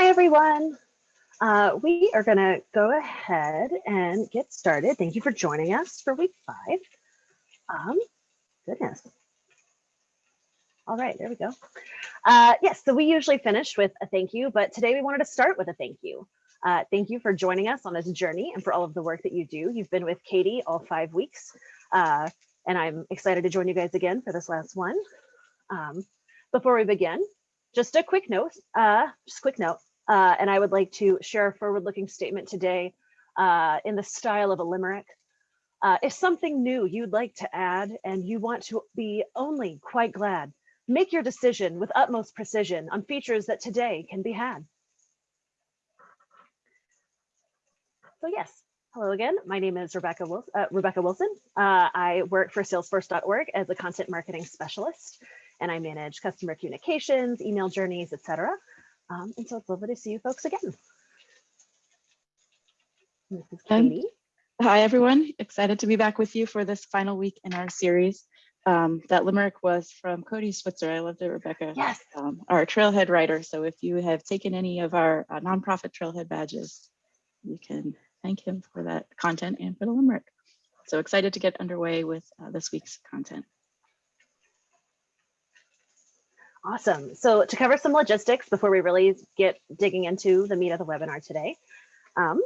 Hi, everyone. Uh, we are going to go ahead and get started. Thank you for joining us for week five. Um, goodness. All right, there we go. Uh, yes, so we usually finish with a thank you, but today we wanted to start with a thank you. Uh, thank you for joining us on this journey and for all of the work that you do. You've been with Katie all five weeks, uh, and I'm excited to join you guys again for this last one. Um, before we begin, just a quick note, uh, just a quick note, uh, and I would like to share a forward-looking statement today uh, in the style of a limerick. Uh, if something new you'd like to add and you want to be only quite glad, make your decision with utmost precision on features that today can be had. So yes, hello again. My name is Rebecca Wilson. Uh, Rebecca Wilson. Uh, I work for Salesforce.org as a content marketing specialist, and I manage customer communications, email journeys, etc. Um, and so it's lovely to see you folks again. This is Katie. Hi, everyone. Excited to be back with you for this final week in our series. Um, that limerick was from Cody Switzer. I loved it, Rebecca. Yes. Um, our trailhead writer. So if you have taken any of our uh, nonprofit trailhead badges, you can thank him for that content and for the limerick. So excited to get underway with uh, this week's content. Awesome. So to cover some logistics before we really get digging into the meat of the webinar today, um,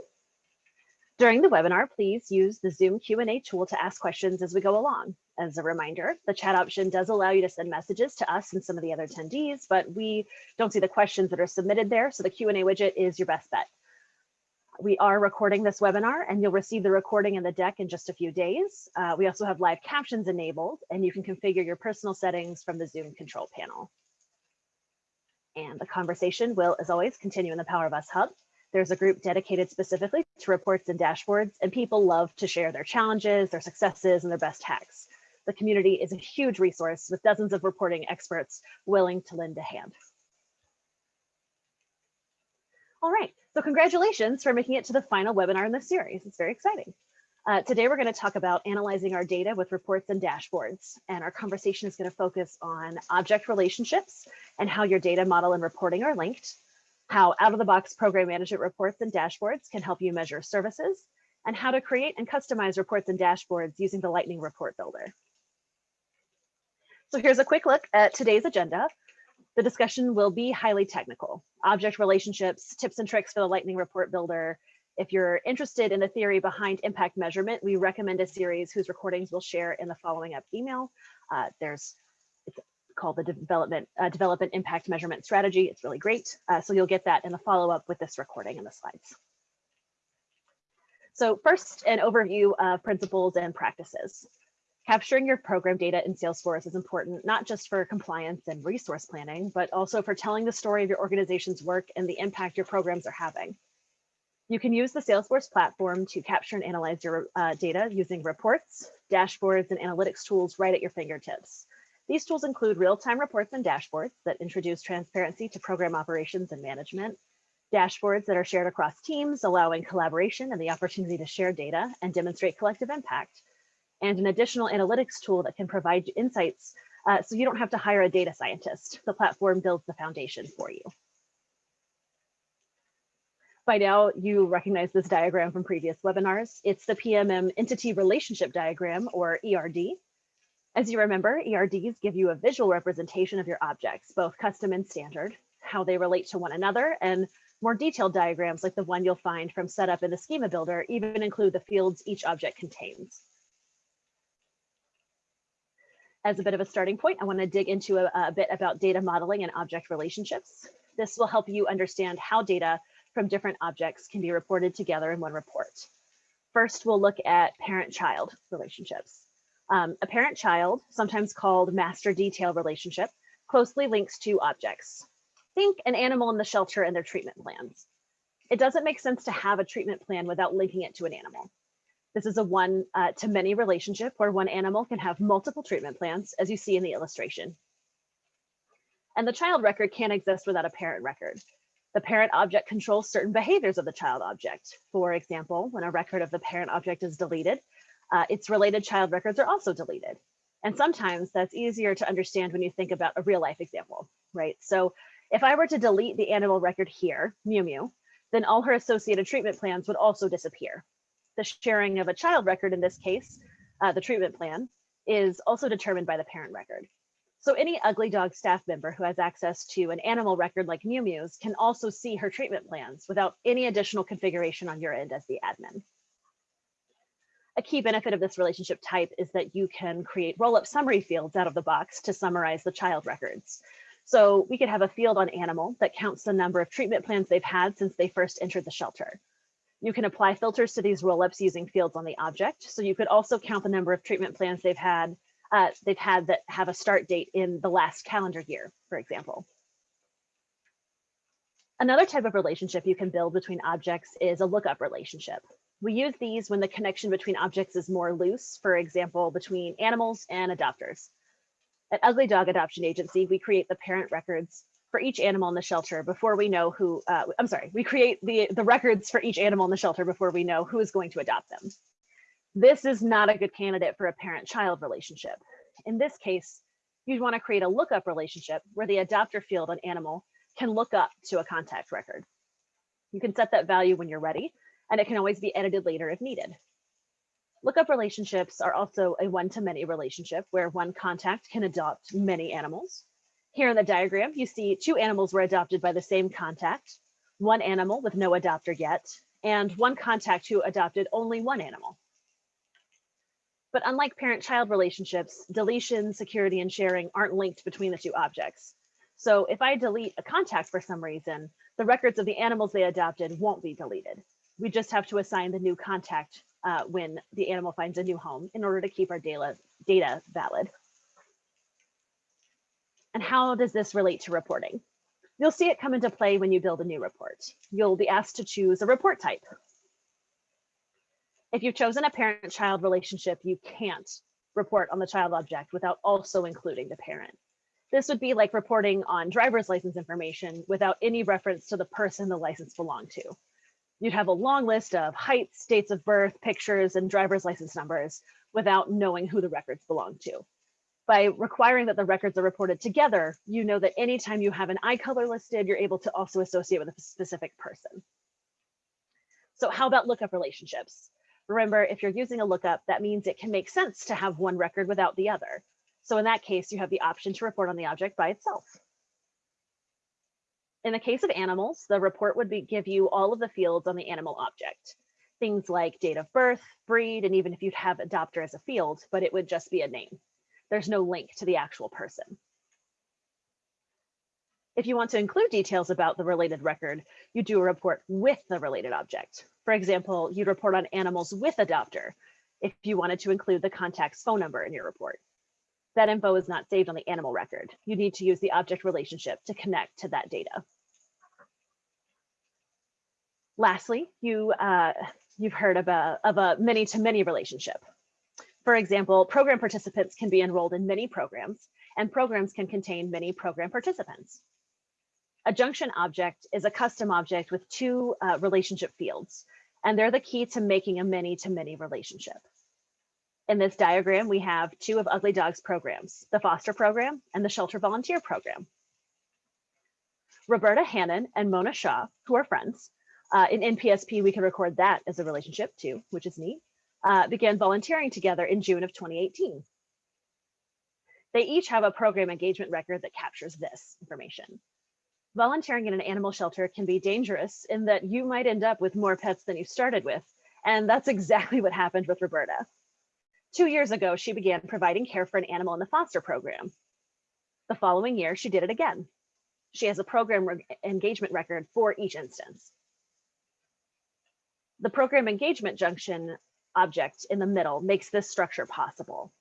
during the webinar, please use the Zoom Q&A tool to ask questions as we go along. As a reminder, the chat option does allow you to send messages to us and some of the other attendees, but we don't see the questions that are submitted there, so the Q&A widget is your best bet. We are recording this webinar and you'll receive the recording in the deck in just a few days. Uh, we also have live captions enabled and you can configure your personal settings from the Zoom control panel. And the conversation will, as always, continue in the Power of Us Hub. There's a group dedicated specifically to reports and dashboards, and people love to share their challenges, their successes, and their best hacks. The community is a huge resource with dozens of reporting experts willing to lend a hand. All right, so congratulations for making it to the final webinar in this series. It's very exciting. Uh, today, we're going to talk about analyzing our data with reports and dashboards. And our conversation is going to focus on object relationships and how your data model and reporting are linked, how out-of-the-box program management reports and dashboards can help you measure services, and how to create and customize reports and dashboards using the Lightning Report Builder. So here's a quick look at today's agenda. The discussion will be highly technical. Object relationships, tips and tricks for the Lightning Report Builder, if you're interested in the theory behind impact measurement, we recommend a series whose recordings we'll share in the following up email. Uh, there's it's called the development uh, development impact measurement strategy. It's really great. Uh, so you'll get that in the follow up with this recording in the slides. So first, an overview of principles and practices. Capturing your program data in Salesforce is important, not just for compliance and resource planning, but also for telling the story of your organization's work and the impact your programs are having. You can use the Salesforce platform to capture and analyze your uh, data using reports, dashboards, and analytics tools right at your fingertips. These tools include real-time reports and dashboards that introduce transparency to program operations and management, dashboards that are shared across teams, allowing collaboration and the opportunity to share data and demonstrate collective impact, and an additional analytics tool that can provide insights uh, so you don't have to hire a data scientist. The platform builds the foundation for you. By now, you recognize this diagram from previous webinars. It's the PMM Entity Relationship Diagram, or ERD. As you remember, ERDs give you a visual representation of your objects, both custom and standard, how they relate to one another, and more detailed diagrams like the one you'll find from setup in the schema builder even include the fields each object contains. As a bit of a starting point, I want to dig into a, a bit about data modeling and object relationships. This will help you understand how data from different objects can be reported together in one report. First, we'll look at parent-child relationships. Um, a parent-child, sometimes called master detail relationship, closely links two objects. Think an animal in the shelter and their treatment plans. It doesn't make sense to have a treatment plan without linking it to an animal. This is a one uh, to many relationship where one animal can have multiple treatment plans, as you see in the illustration. And the child record can't exist without a parent record. The parent object controls certain behaviors of the child object. For example, when a record of the parent object is deleted, uh, its related child records are also deleted. And sometimes that's easier to understand when you think about a real life example, right? So If I were to delete the animal record here, Mew Mew, then all her associated treatment plans would also disappear. The sharing of a child record in this case, uh, the treatment plan, is also determined by the parent record. So any ugly dog staff member who has access to an animal record like Mew Mew's can also see her treatment plans without any additional configuration on your end as the admin. A key benefit of this relationship type is that you can create roll-up summary fields out of the box to summarize the child records. So we could have a field on animal that counts the number of treatment plans they've had since they first entered the shelter. You can apply filters to these roll-ups using fields on the object. So you could also count the number of treatment plans they've had uh, they've had that have a start date in the last calendar year, for example. Another type of relationship you can build between objects is a lookup relationship. We use these when the connection between objects is more loose, for example, between animals and adopters. At Ugly Dog Adoption Agency, we create the parent records for each animal in the shelter before we know who, uh, I'm sorry, we create the, the records for each animal in the shelter before we know who is going to adopt them. This is not a good candidate for a parent-child relationship. In this case, you'd want to create a lookup relationship where the adopter field on animal can look up to a contact record. You can set that value when you're ready, and it can always be edited later if needed. Lookup relationships are also a one-to-many relationship where one contact can adopt many animals. Here in the diagram, you see two animals were adopted by the same contact, one animal with no adopter yet, and one contact who adopted only one animal. But unlike parent-child relationships, deletion, security, and sharing aren't linked between the two objects. So if I delete a contact for some reason, the records of the animals they adopted won't be deleted. We just have to assign the new contact uh, when the animal finds a new home in order to keep our data, data valid. And how does this relate to reporting? You'll see it come into play when you build a new report. You'll be asked to choose a report type. If you've chosen a parent-child relationship, you can't report on the child object without also including the parent. This would be like reporting on driver's license information without any reference to the person the license belonged to. You'd have a long list of heights, dates of birth, pictures, and driver's license numbers without knowing who the records belong to. By requiring that the records are reported together, you know that anytime you have an eye color listed, you're able to also associate with a specific person. So how about lookup relationships? Remember, if you're using a lookup, that means it can make sense to have one record without the other. So in that case, you have the option to report on the object by itself. In the case of animals, the report would be, give you all of the fields on the animal object. Things like date of birth, breed, and even if you'd have adopter as a field, but it would just be a name. There's no link to the actual person. If you want to include details about the related record, you do a report with the related object. For example, you'd report on animals with adopter if you wanted to include the contact's phone number in your report. That info is not saved on the animal record. You need to use the object relationship to connect to that data. Lastly, you, uh, you've heard of a, many-to-many -many relationship. For example, program participants can be enrolled in many programs, and programs can contain many program participants. A junction object is a custom object with two uh, relationship fields, and they're the key to making a many-to-many -many relationship. In this diagram, we have two of Ugly Dog's programs, the foster program and the shelter volunteer program. Roberta Hannon and Mona Shaw, who are friends, uh, in NPSP, we can record that as a relationship too, which is neat, uh, began volunteering together in June of 2018. They each have a program engagement record that captures this information volunteering in an animal shelter can be dangerous in that you might end up with more pets than you started with. And that's exactly what happened with Roberta. Two years ago, she began providing care for an animal in the foster program. The following year, she did it again. She has a program engagement record for each instance. The program engagement junction object in the middle makes this structure possible.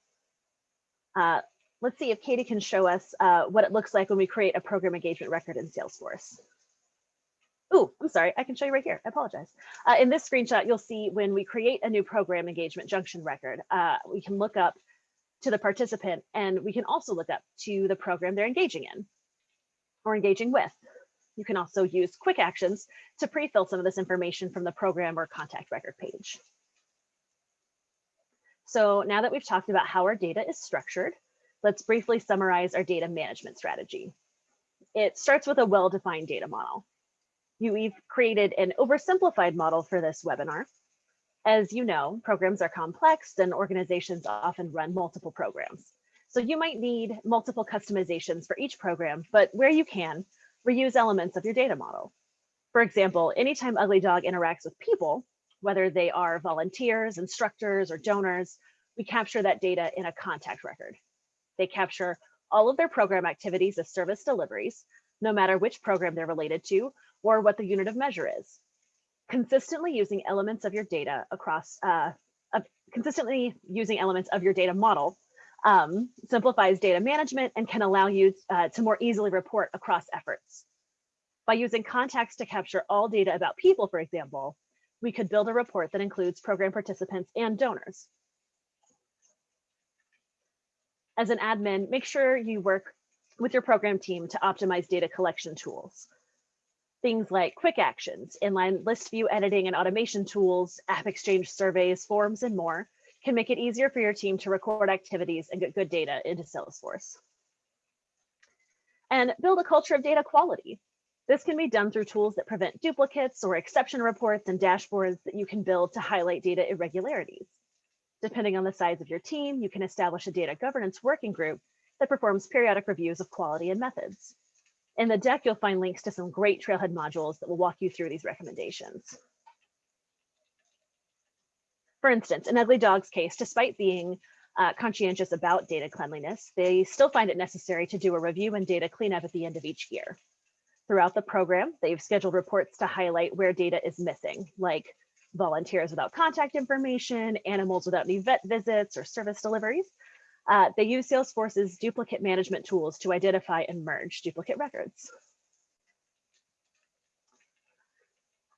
Uh, let's see if Katie can show us uh, what it looks like when we create a program engagement record in Salesforce. Oh, I'm sorry, I can show you right here. I apologize. Uh, in this screenshot, you'll see when we create a new program engagement junction record, uh, we can look up to the participant and we can also look up to the program they're engaging in or engaging with. You can also use quick actions to pre-fill some of this information from the program or contact record page. So now that we've talked about how our data is structured, let's briefly summarize our data management strategy. it starts with a well-defined data model. You, we've created an oversimplified model for this webinar. As you know, programs are complex and organizations often run multiple programs. So you might need multiple customizations for each program, but where you can, reuse elements of your data model. For example, anytime Ugly Dog interacts with people, whether they are volunteers, instructors, or donors, we capture that data in a contact record. They capture all of their program activities as service deliveries, no matter which program they're related to or what the unit of measure is. Consistently using elements of your data across, uh, consistently using elements of your data model um, simplifies data management and can allow you uh, to more easily report across efforts. By using contacts to capture all data about people, for example, we could build a report that includes program participants and donors. As an admin, make sure you work with your program team to optimize data collection tools. Things like quick actions, inline list view editing and automation tools, app exchange surveys, forms, and more can make it easier for your team to record activities and get good data into Salesforce. And build a culture of data quality. This can be done through tools that prevent duplicates or exception reports and dashboards that you can build to highlight data irregularities. Depending on the size of your team, you can establish a data governance working group that performs periodic reviews of quality and methods. In the deck, you'll find links to some great Trailhead modules that will walk you through these recommendations. For instance, in Ugly Dog's case, despite being uh, conscientious about data cleanliness, they still find it necessary to do a review and data cleanup at the end of each year. Throughout the program, they've scheduled reports to highlight where data is missing, like volunteers without contact information, animals without any vet visits or service deliveries. Uh, they use Salesforce's duplicate management tools to identify and merge duplicate records.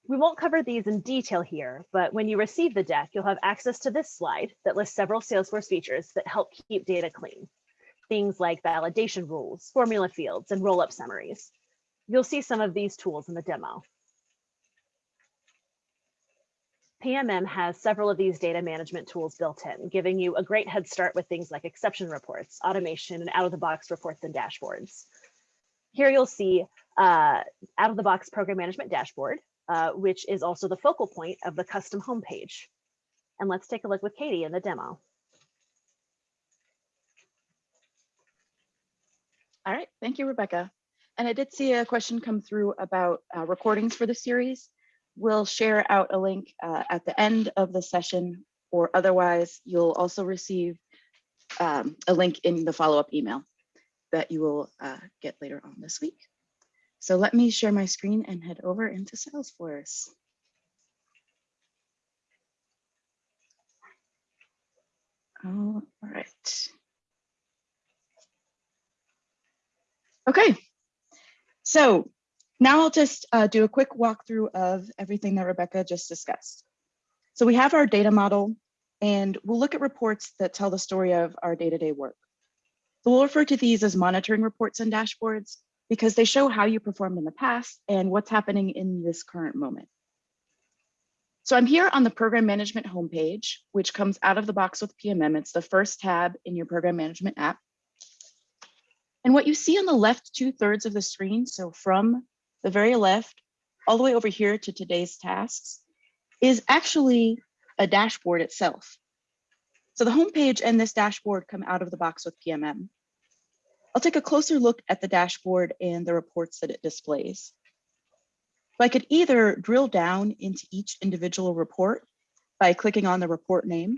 We won't cover these in detail here, but when you receive the deck, you'll have access to this slide that lists several Salesforce features that help keep data clean. Things like validation rules, formula fields, and roll-up summaries. You'll see some of these tools in the demo. PMM has several of these data management tools built in, giving you a great head start with things like exception reports, automation, and out-of-the-box reports and dashboards. Here you'll see uh, out-of-the-box program management dashboard, uh, which is also the focal point of the custom homepage. And let's take a look with Katie in the demo. All right, thank you, Rebecca. And I did see a question come through about uh, recordings for the series. We'll share out a link uh, at the end of the session, or otherwise you'll also receive um, a link in the follow-up email that you will uh, get later on this week. So let me share my screen and head over into Salesforce. All right. Okay, so now I'll just uh, do a quick walkthrough of everything that Rebecca just discussed. So we have our data model and we'll look at reports that tell the story of our day-to-day -day work. So we'll refer to these as monitoring reports and dashboards because they show how you performed in the past and what's happening in this current moment. So I'm here on the program management homepage, which comes out of the box with PMM. It's the first tab in your program management app. And what you see on the left two thirds of the screen, so from the very left all the way over here to today's tasks, is actually a dashboard itself. So the homepage and this dashboard come out of the box with PMM. I'll take a closer look at the dashboard and the reports that it displays. So I could either drill down into each individual report by clicking on the report name,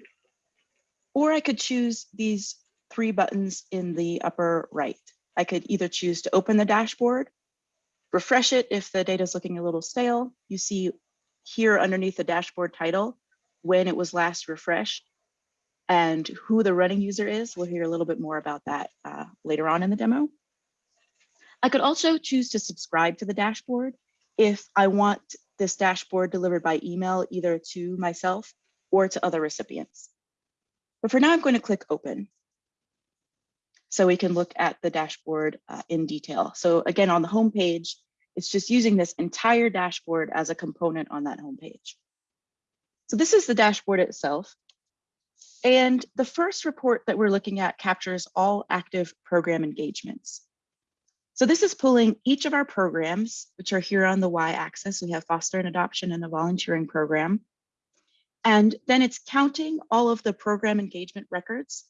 or I could choose these three buttons in the upper right. I could either choose to open the dashboard, refresh it if the data is looking a little stale. You see here underneath the dashboard title when it was last refreshed and who the running user is. We'll hear a little bit more about that uh, later on in the demo. I could also choose to subscribe to the dashboard if I want this dashboard delivered by email either to myself or to other recipients. But for now, I'm going to click open so we can look at the dashboard uh, in detail. So again, on the home page, it's just using this entire dashboard as a component on that home page. So this is the dashboard itself. And the first report that we're looking at captures all active program engagements. So this is pulling each of our programs, which are here on the y-axis. We have foster and adoption and the volunteering program. And then it's counting all of the program engagement records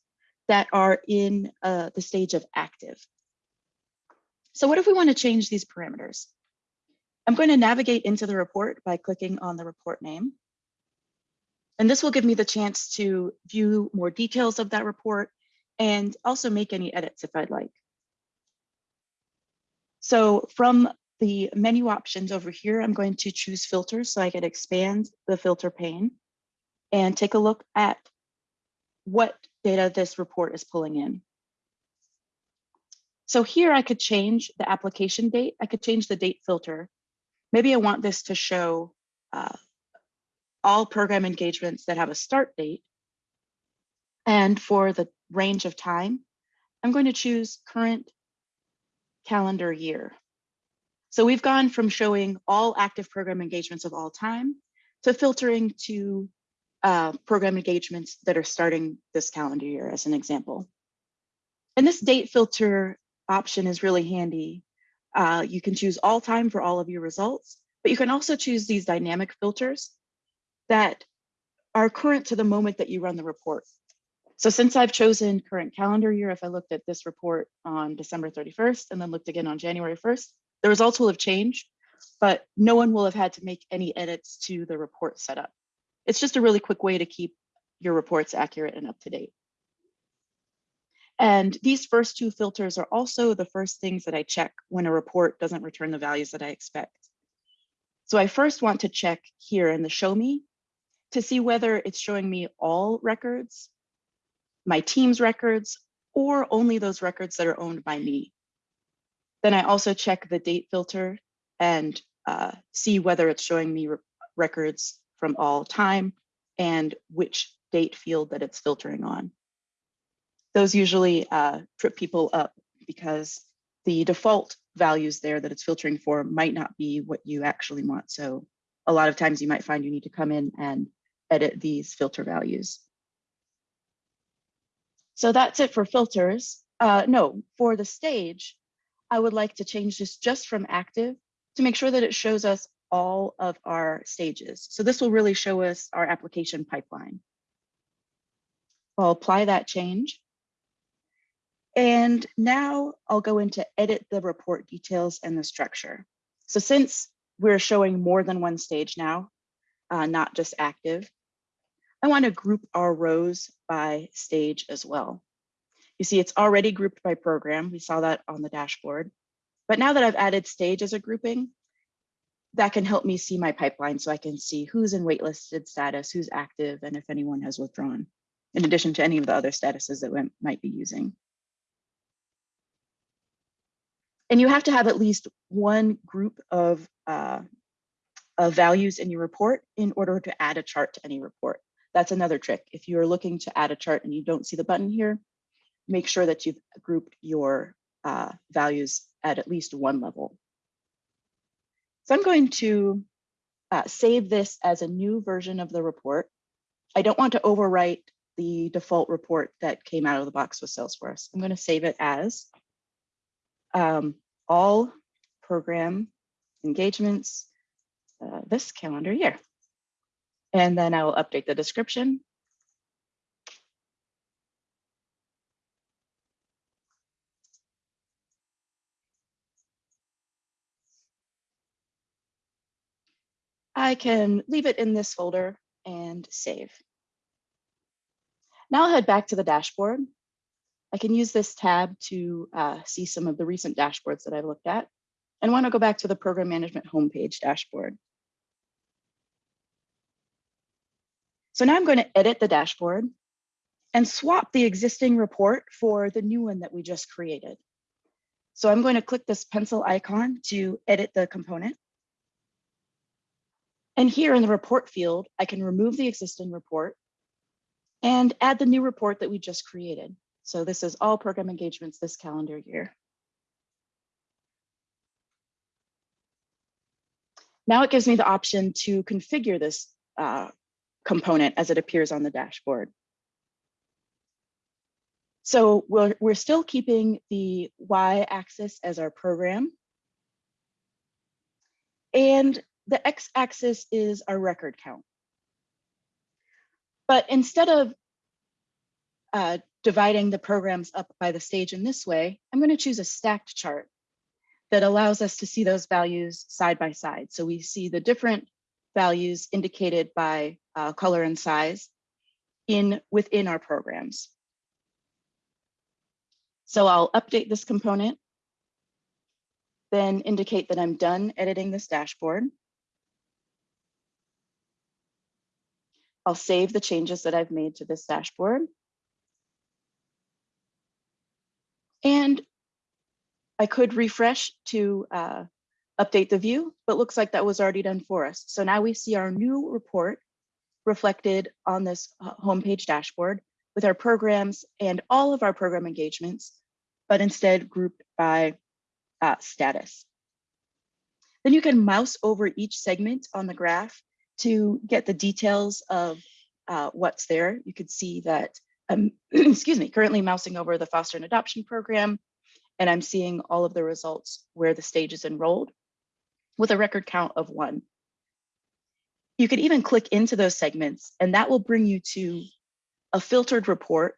that are in uh, the stage of active. So what if we want to change these parameters? I'm going to navigate into the report by clicking on the report name. And this will give me the chance to view more details of that report and also make any edits if I'd like. So from the menu options over here, I'm going to choose filters so I can expand the filter pane and take a look at what data this report is pulling in. So here I could change the application date. I could change the date filter. Maybe I want this to show uh, all program engagements that have a start date. And for the range of time, I'm going to choose current calendar year. So we've gone from showing all active program engagements of all time to filtering to uh, program engagements that are starting this calendar year as an example. And this date filter option is really handy. Uh, you can choose all time for all of your results, but you can also choose these dynamic filters that are current to the moment that you run the report. So since I've chosen current calendar year, if I looked at this report on December 31st and then looked again on January 1st, the results will have changed, but no one will have had to make any edits to the report setup. It's just a really quick way to keep your reports accurate and up to date. And these first two filters are also the first things that I check when a report doesn't return the values that I expect. So I first want to check here in the show me to see whether it's showing me all records my team's records, or only those records that are owned by me. Then I also check the date filter and uh, see whether it's showing me re records from all time and which date field that it's filtering on. Those usually uh, trip people up because the default values there that it's filtering for might not be what you actually want. So a lot of times you might find you need to come in and edit these filter values. So that's it for filters. Uh, no, for the stage, I would like to change this just from active to make sure that it shows us all of our stages. So this will really show us our application pipeline. I'll apply that change. And now I'll go into edit the report details and the structure. So since we're showing more than one stage now, uh, not just active, I want to group our rows by stage as well. You see, it's already grouped by program. We saw that on the dashboard. But now that I've added stage as a grouping, that can help me see my pipeline so I can see who's in waitlisted status, who's active, and if anyone has withdrawn, in addition to any of the other statuses that we might be using. And you have to have at least one group of, uh, of values in your report in order to add a chart to any report. That's another trick. If you're looking to add a chart and you don't see the button here, make sure that you've grouped your uh, values at at least one level. So I'm going to uh, save this as a new version of the report. I don't want to overwrite the default report that came out of the box with Salesforce. I'm going to save it as um, all program engagements uh, this calendar year. And then I will update the description. I can leave it in this folder and save. Now I'll head back to the dashboard. I can use this tab to uh, see some of the recent dashboards that I've looked at and want to go back to the program management homepage dashboard. So now I'm going to edit the dashboard and swap the existing report for the new one that we just created. So I'm going to click this pencil icon to edit the component. And here in the report field, I can remove the existing report and add the new report that we just created. So this is all program engagements this calendar year. Now it gives me the option to configure this uh, component as it appears on the dashboard. So we're, we're still keeping the y-axis as our program. And the x-axis is our record count. But instead of uh, dividing the programs up by the stage in this way, I'm going to choose a stacked chart that allows us to see those values side by side. So we see the different values indicated by uh, color and size in within our programs. So I'll update this component, then indicate that I'm done editing this dashboard. I'll save the changes that I've made to this dashboard. And I could refresh to uh, update the view, but looks like that was already done for us. So now we see our new report reflected on this uh, homepage dashboard with our programs and all of our program engagements, but instead grouped by uh, status. Then you can mouse over each segment on the graph to get the details of uh, what's there. You could see that, um, excuse me, currently mousing over the foster and adoption program, and I'm seeing all of the results where the stage is enrolled with a record count of one. You could even click into those segments and that will bring you to a filtered report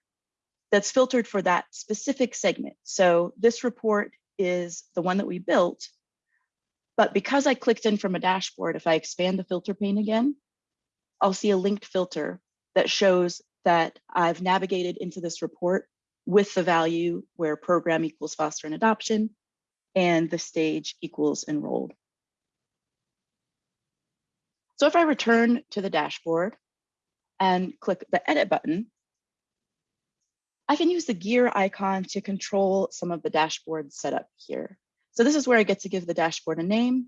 that's filtered for that specific segment. So this report is the one that we built, but because I clicked in from a dashboard, if I expand the filter pane again, I'll see a linked filter that shows that I've navigated into this report with the value where program equals foster and adoption and the stage equals enrolled. So if I return to the dashboard and click the edit button, I can use the gear icon to control some of the dashboard setup here. So this is where I get to give the dashboard a name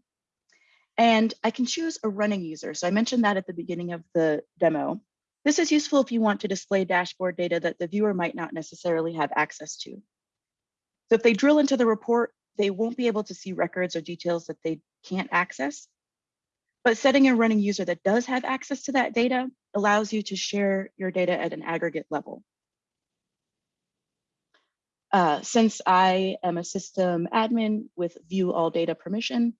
and I can choose a running user. So I mentioned that at the beginning of the demo. This is useful if you want to display dashboard data that the viewer might not necessarily have access to. So if they drill into the report, they won't be able to see records or details that they can't access. But setting a running user that does have access to that data allows you to share your data at an aggregate level. Uh, since I am a system admin with view all data permission,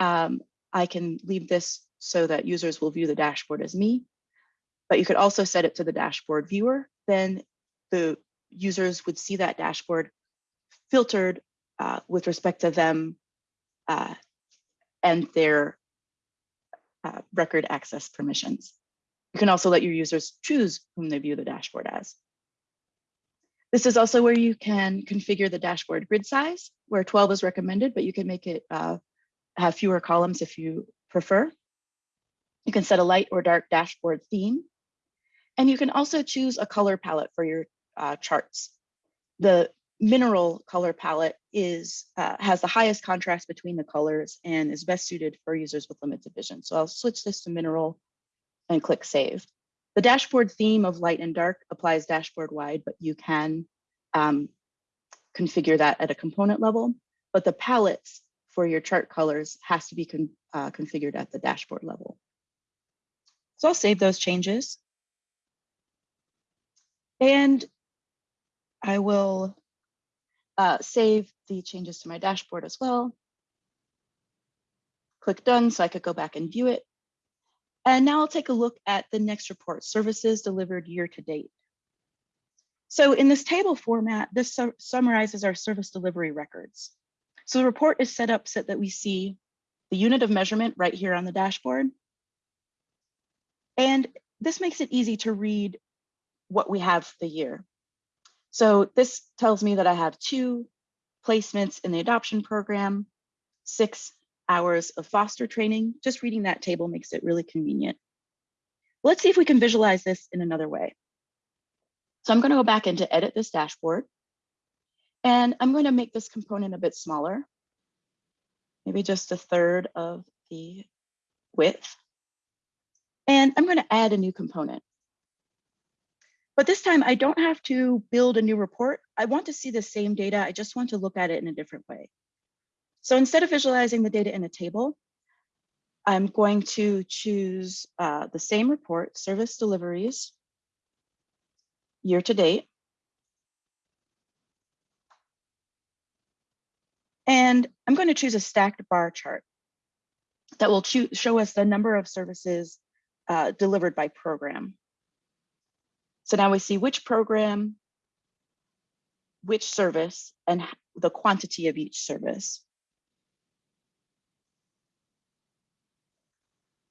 um, I can leave this so that users will view the dashboard as me. But you could also set it to the dashboard viewer, then the users would see that dashboard filtered uh, with respect to them uh, and their uh, record access permissions. You can also let your users choose whom they view the dashboard as. This is also where you can configure the dashboard grid size, where 12 is recommended, but you can make it uh, have fewer columns if you prefer. You can set a light or dark dashboard theme. And you can also choose a color palette for your uh, charts. The mineral color palette is uh, has the highest contrast between the colors and is best suited for users with limited vision. So I'll switch this to mineral and click save. The dashboard theme of light and dark applies dashboard wide, but you can um, configure that at a component level. But the palettes for your chart colors has to be con uh, configured at the dashboard level. So I'll save those changes. And I will uh, save the changes to my dashboard as well. Click done so I could go back and view it. And now I'll take a look at the next report, services delivered year to date. So in this table format, this su summarizes our service delivery records. So the report is set up so that we see the unit of measurement right here on the dashboard. And this makes it easy to read what we have for the year. So this tells me that I have two placements in the adoption program, six hours of foster training. Just reading that table makes it really convenient. Let's see if we can visualize this in another way. So I'm going to go back into edit this dashboard. And I'm going to make this component a bit smaller, maybe just a third of the width. And I'm going to add a new component. But this time I don't have to build a new report. I want to see the same data. I just want to look at it in a different way. So instead of visualizing the data in a table, I'm going to choose uh, the same report, service deliveries, year to date. And I'm going to choose a stacked bar chart that will show us the number of services uh, delivered by program. So now we see which program, which service, and the quantity of each service.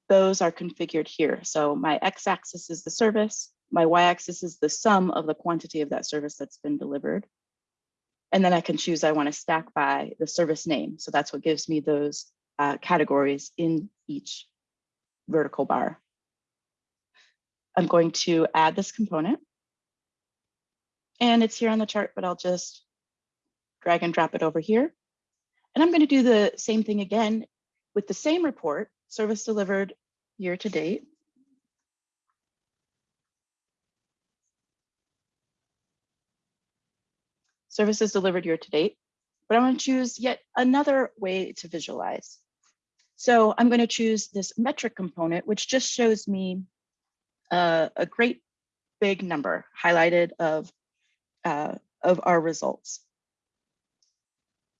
Those are configured here. So my x-axis is the service, my y-axis is the sum of the quantity of that service that's been delivered. And then I can choose I want to stack by the service name. So that's what gives me those uh, categories in each vertical bar. I'm going to add this component. And it's here on the chart, but I'll just drag and drop it over here. And I'm going to do the same thing again with the same report, service delivered year to date. Services delivered year to date, but I want to choose yet another way to visualize. So I'm going to choose this metric component, which just shows me uh, a great big number highlighted of, uh, of our results.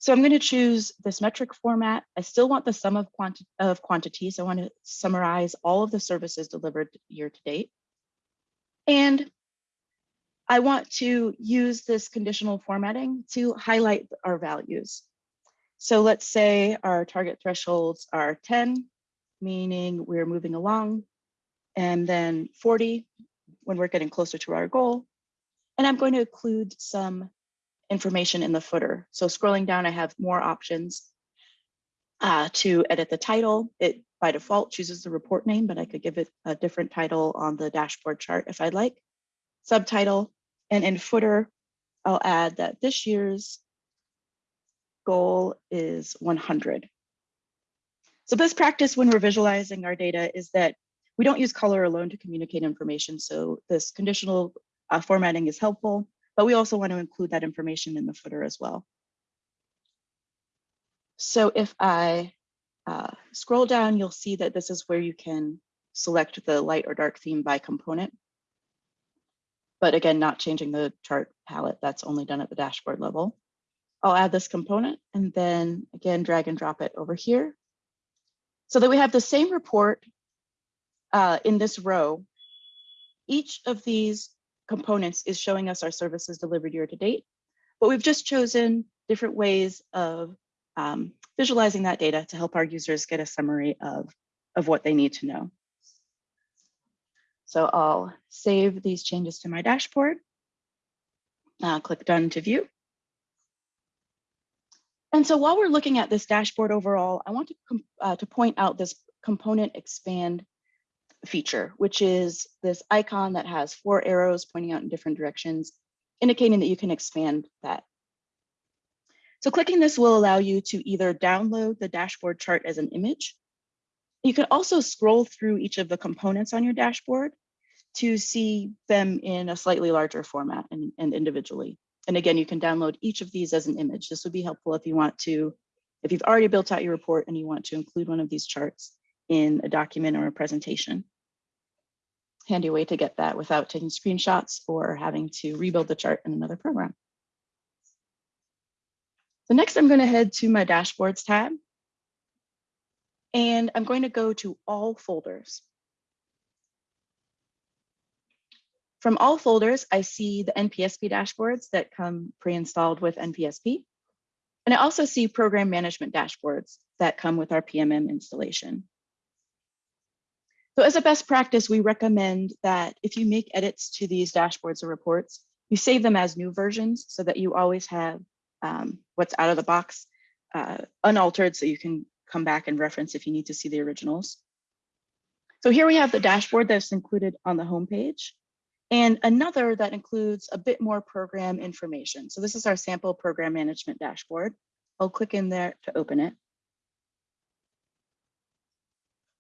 So I'm going to choose this metric format. I still want the sum of, quanti of quantities. I want to summarize all of the services delivered year to date. And I want to use this conditional formatting to highlight our values. So let's say our target thresholds are 10, meaning we're moving along, and then 40 when we're getting closer to our goal. And I'm going to include some information in the footer. So scrolling down, I have more options uh, to edit the title. It by default chooses the report name, but I could give it a different title on the dashboard chart if I'd like. Subtitle, and in footer, I'll add that this year's goal is 100. So best practice when we're visualizing our data is that we don't use color alone to communicate information. So this conditional uh, formatting is helpful, but we also want to include that information in the footer as well. So if I uh, scroll down, you'll see that this is where you can select the light or dark theme by component. But again, not changing the chart palette, that's only done at the dashboard level. I'll add this component and then again, drag and drop it over here so that we have the same report uh, in this row. Each of these components is showing us our services delivered year to date, but we've just chosen different ways of um, visualizing that data to help our users get a summary of, of what they need to know. So I'll save these changes to my dashboard, uh, click done to view. And so while we're looking at this dashboard overall, I want to, uh, to point out this component expand feature, which is this icon that has four arrows pointing out in different directions, indicating that you can expand that. So clicking this will allow you to either download the dashboard chart as an image. You can also scroll through each of the components on your dashboard to see them in a slightly larger format and, and individually. And again, you can download each of these as an image. This would be helpful if you want to, if you've already built out your report and you want to include one of these charts in a document or a presentation. Handy way to get that without taking screenshots or having to rebuild the chart in another program. So next I'm gonna head to my dashboards tab. And I'm going to go to all folders. From all folders, I see the NPSP dashboards that come pre-installed with NPSP. And I also see program management dashboards that come with our PMM installation. So as a best practice, we recommend that if you make edits to these dashboards or reports, you save them as new versions so that you always have um, what's out of the box uh, unaltered so you can come back and reference if you need to see the originals. So here we have the dashboard that's included on the homepage and another that includes a bit more program information. So this is our sample program management dashboard. I'll click in there to open it.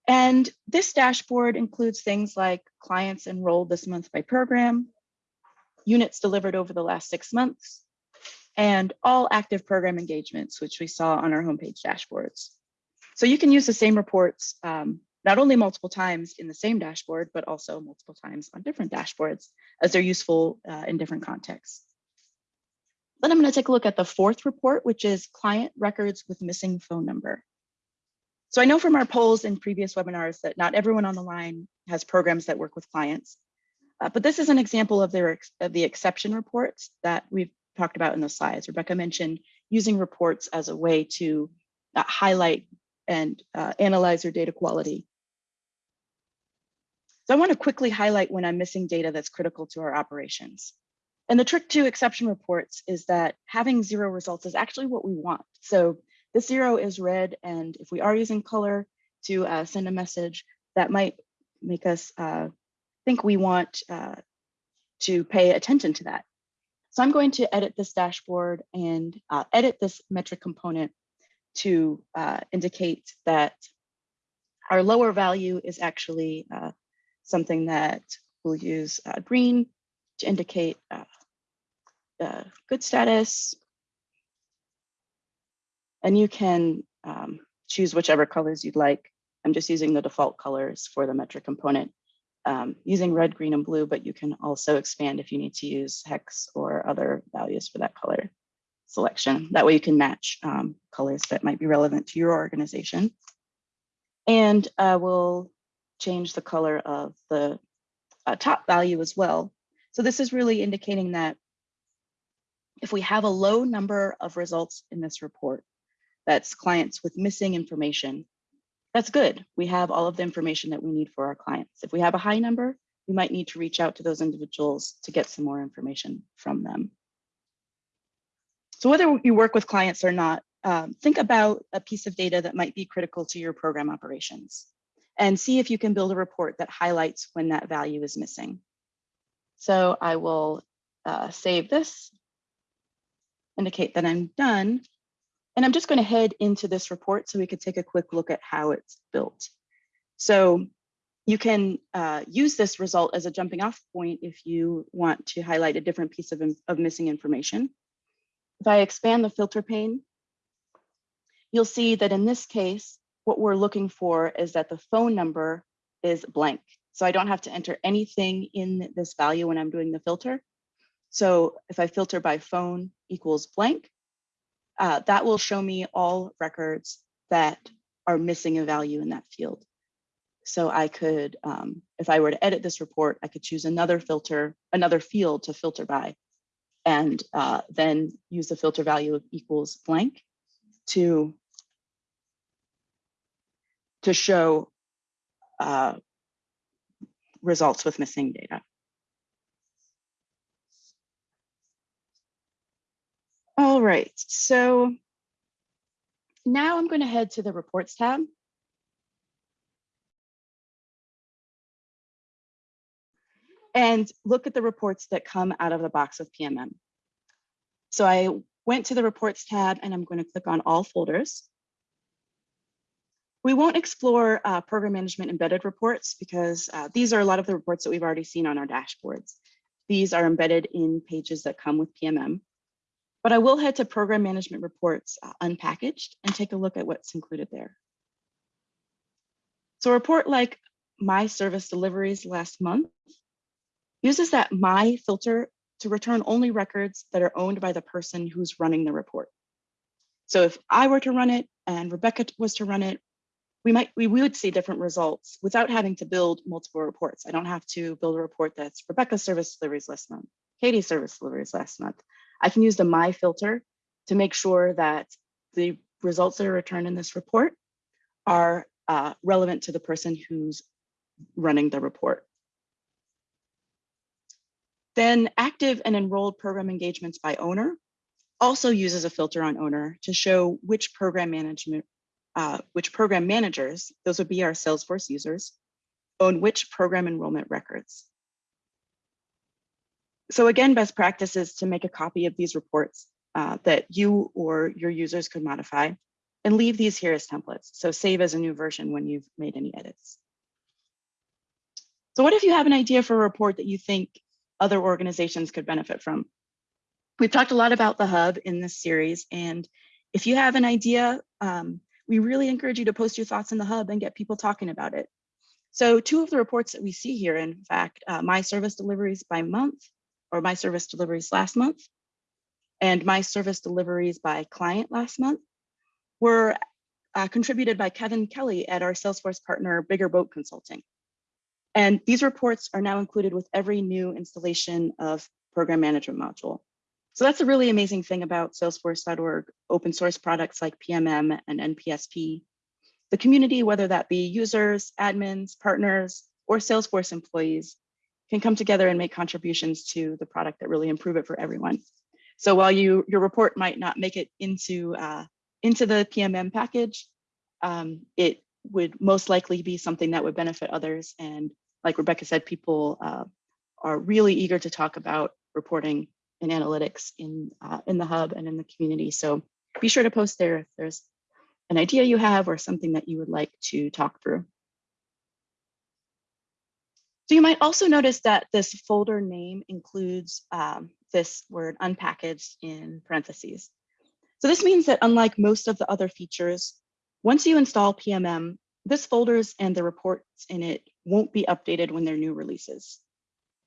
And this dashboard includes things like clients enrolled this month by program, units delivered over the last six months, and all active program engagements, which we saw on our homepage dashboards. So you can use the same reports um, not only multiple times in the same dashboard, but also multiple times on different dashboards as they're useful uh, in different contexts. Then I'm going to take a look at the fourth report, which is client records with missing phone number. So I know from our polls in previous webinars that not everyone on the line has programs that work with clients. Uh, but this is an example of, their, of the exception reports that we've talked about in the slides. Rebecca mentioned using reports as a way to uh, highlight and uh, analyze your data quality. So I want to quickly highlight when I'm missing data that's critical to our operations. And the trick to exception reports is that having zero results is actually what we want. So this zero is red, and if we are using color to uh, send a message, that might make us uh, think we want uh, to pay attention to that. So I'm going to edit this dashboard and uh, edit this metric component to uh, indicate that our lower value is actually uh, something that we'll use green to indicate good status. And you can um, choose whichever colors you'd like. I'm just using the default colors for the metric component um, using red, green, and blue, but you can also expand if you need to use hex or other values for that color selection. That way you can match um, colors that might be relevant to your organization. And uh, we'll change the color of the uh, top value as well. So this is really indicating that if we have a low number of results in this report, that's clients with missing information, that's good. We have all of the information that we need for our clients. If we have a high number, we might need to reach out to those individuals to get some more information from them. So whether you work with clients or not, um, think about a piece of data that might be critical to your program operations and see if you can build a report that highlights when that value is missing. So I will uh, save this indicate that I'm done. And I'm just going to head into this report so we could take a quick look at how it's built. So you can uh, use this result as a jumping off point if you want to highlight a different piece of, of missing information. If I expand the filter pane, you'll see that in this case, what we're looking for is that the phone number is blank. So I don't have to enter anything in this value when I'm doing the filter. So if I filter by phone equals blank, uh, that will show me all records that are missing a value in that field. So I could, um, if I were to edit this report, I could choose another filter, another field to filter by, and uh, then use the filter value of equals blank to, to show uh, results with missing data. Right, so now I'm going to head to the reports tab. And look at the reports that come out of the box of PMM. So I went to the reports tab and I'm going to click on all folders. We won't explore uh, program management embedded reports because uh, these are a lot of the reports that we've already seen on our dashboards. These are embedded in pages that come with PMM. But I will head to program management reports uh, unpackaged and take a look at what's included there. So a report like my service deliveries last month uses that my filter to return only records that are owned by the person who's running the report. So if I were to run it and Rebecca was to run it, we might we would see different results without having to build multiple reports. I don't have to build a report that's Rebecca's service deliveries last month, Katie's service deliveries last month. I can use the my filter to make sure that the results that are returned in this report are uh, relevant to the person who's running the report. Then active and enrolled program engagements by owner also uses a filter on owner to show which program management, uh, which program managers, those would be our Salesforce users, own which program enrollment records. So again, best practice is to make a copy of these reports uh, that you or your users could modify and leave these here as templates. So save as a new version when you've made any edits. So what if you have an idea for a report that you think other organizations could benefit from? We've talked a lot about the hub in this series, and if you have an idea, um, we really encourage you to post your thoughts in the hub and get people talking about it. So two of the reports that we see here, in fact, uh, my service deliveries by month or my service deliveries last month and my service deliveries by client last month were uh, contributed by Kevin Kelly at our Salesforce partner, Bigger Boat Consulting. And these reports are now included with every new installation of program management module. So that's a really amazing thing about salesforce.org open source products like PMM and NPSP. The community, whether that be users, admins, partners, or Salesforce employees, can come together and make contributions to the product that really improve it for everyone. So while you your report might not make it into uh, into the PMM package, um, it would most likely be something that would benefit others. And like Rebecca said, people uh, are really eager to talk about reporting and analytics in uh, in the hub and in the community. So be sure to post there if there's an idea you have or something that you would like to talk through. So you might also notice that this folder name includes um, this word unpackaged in parentheses. So this means that unlike most of the other features, once you install PMM, this folders and the reports in it won't be updated when they're new releases.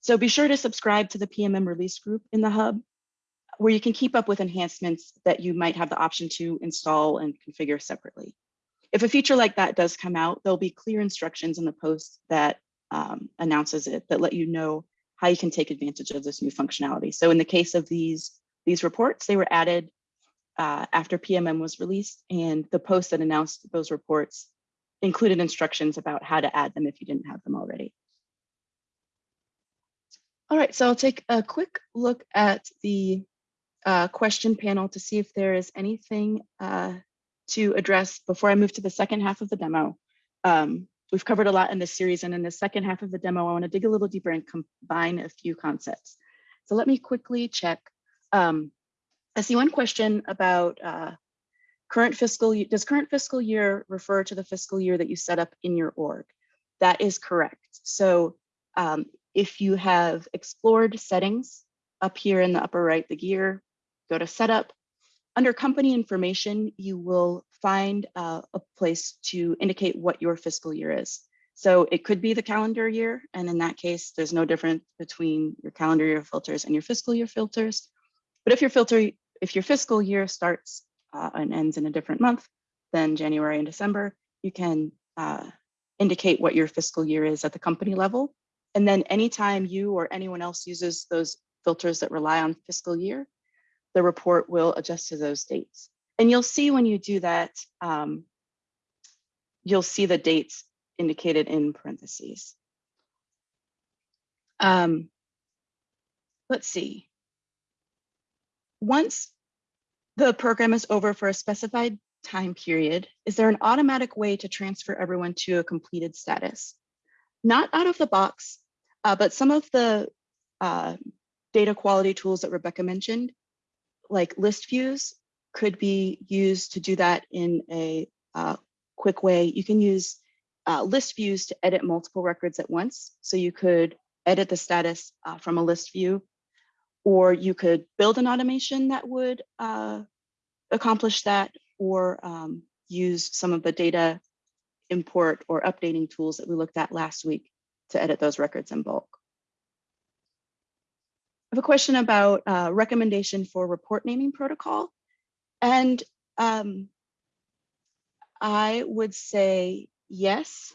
So be sure to subscribe to the PMM release group in the hub, where you can keep up with enhancements that you might have the option to install and configure separately. If a feature like that does come out, there'll be clear instructions in the post that um, announces it that let you know how you can take advantage of this new functionality. So in the case of these, these reports, they were added uh, after PMM was released and the post that announced those reports included instructions about how to add them if you didn't have them already. All right, so I'll take a quick look at the uh, question panel to see if there is anything uh, to address before I move to the second half of the demo. Um, we've covered a lot in this series and in the second half of the demo, I wanna dig a little deeper and combine a few concepts. So let me quickly check. Um, I see one question about uh, current fiscal, does current fiscal year refer to the fiscal year that you set up in your org? That is correct. So um, if you have explored settings up here in the upper right, the gear, go to setup. Under company information, you will find uh, a place to indicate what your fiscal year is. So it could be the calendar year. And in that case, there's no difference between your calendar year filters and your fiscal year filters. But if your filter, if your fiscal year starts uh, and ends in a different month than January and December, you can uh, indicate what your fiscal year is at the company level. And then anytime you or anyone else uses those filters that rely on fiscal year, the report will adjust to those dates. And you'll see when you do that, um, you'll see the dates indicated in parentheses. Um, let's see. Once the program is over for a specified time period, is there an automatic way to transfer everyone to a completed status? Not out of the box, uh, but some of the uh, data quality tools that Rebecca mentioned, like list views, could be used to do that in a uh, quick way. You can use uh, list views to edit multiple records at once. So you could edit the status uh, from a list view or you could build an automation that would uh, accomplish that or um, use some of the data import or updating tools that we looked at last week to edit those records in bulk. I have a question about uh, recommendation for report naming protocol. And um, I would say yes.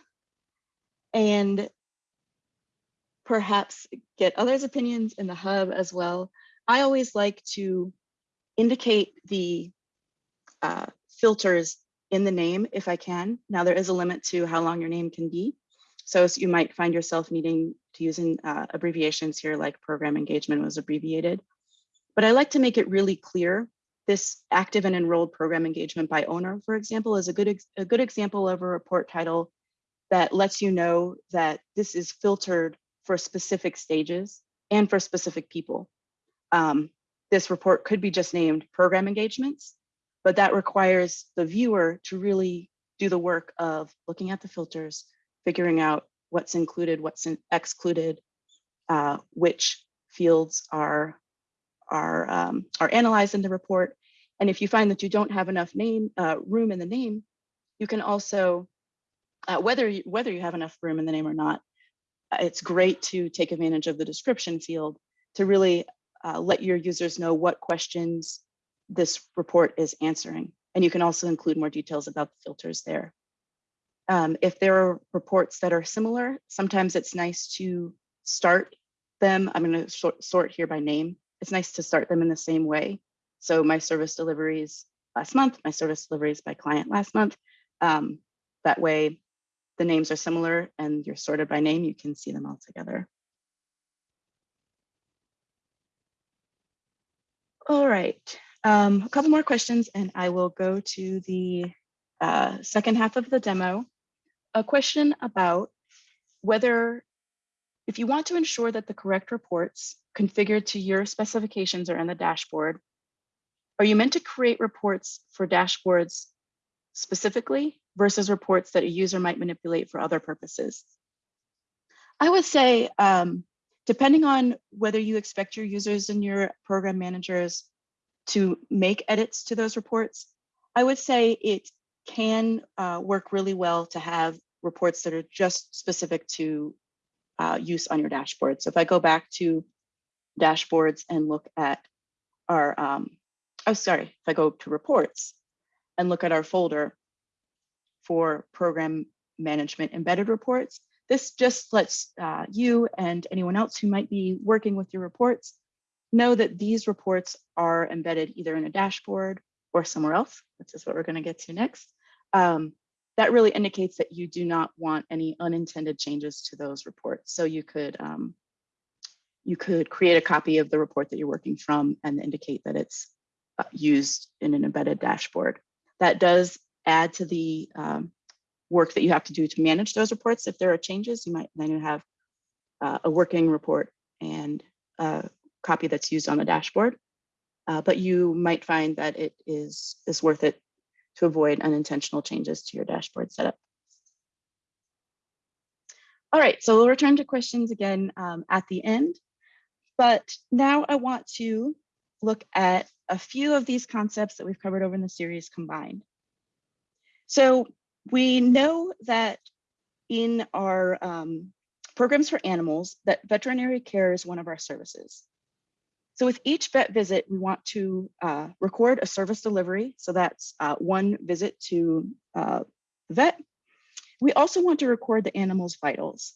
And perhaps get others' opinions in the hub as well. I always like to indicate the uh, filters in the name if I can. Now there is a limit to how long your name can be. So, so you might find yourself needing to using uh, abbreviations here like program engagement was abbreviated. But I like to make it really clear. This active and enrolled program engagement by owner, for example, is a good, a good example of a report title that lets you know that this is filtered for specific stages and for specific people. Um, this report could be just named program engagements, but that requires the viewer to really do the work of looking at the filters, figuring out what's included, what's in excluded, uh, which fields are, are, um, are analyzed in the report. And if you find that you don't have enough name uh, room in the name, you can also, uh, whether, you, whether you have enough room in the name or not, it's great to take advantage of the description field to really uh, let your users know what questions this report is answering. And you can also include more details about the filters there. Um, if there are reports that are similar, sometimes it's nice to start them. I'm going to sort, sort here by name. It's nice to start them in the same way. So my service deliveries last month, my service deliveries by client last month. Um, that way the names are similar and you're sorted by name, you can see them all together. All right, um, a couple more questions and I will go to the uh, second half of the demo. A question about whether, if you want to ensure that the correct reports configured to your specifications are in the dashboard, are you meant to create reports for dashboards specifically versus reports that a user might manipulate for other purposes? I would say, um, depending on whether you expect your users and your program managers to make edits to those reports, I would say it can uh, work really well to have reports that are just specific to uh, use on your dashboard. So if I go back to dashboards and look at our, um, oh, sorry, if I go to reports and look at our folder for program management embedded reports, this just lets uh, you and anyone else who might be working with your reports know that these reports are embedded either in a dashboard or somewhere else, which is what we're going to get to next. Um, that really indicates that you do not want any unintended changes to those reports. So you could um, you could create a copy of the report that you're working from and indicate that it's uh, used in an embedded dashboard. That does add to the um, work that you have to do to manage those reports. If there are changes, you might then have uh, a working report and a copy that's used on the dashboard. Uh, but you might find that it is, is worth it to avoid unintentional changes to your dashboard setup. All right, so we'll return to questions again um, at the end. But now I want to look at a few of these concepts that we've covered over in the series combined. So we know that in our um, programs for animals that veterinary care is one of our services. So with each vet visit, we want to uh, record a service delivery. So that's uh, one visit to uh, vet. We also want to record the animal's vitals.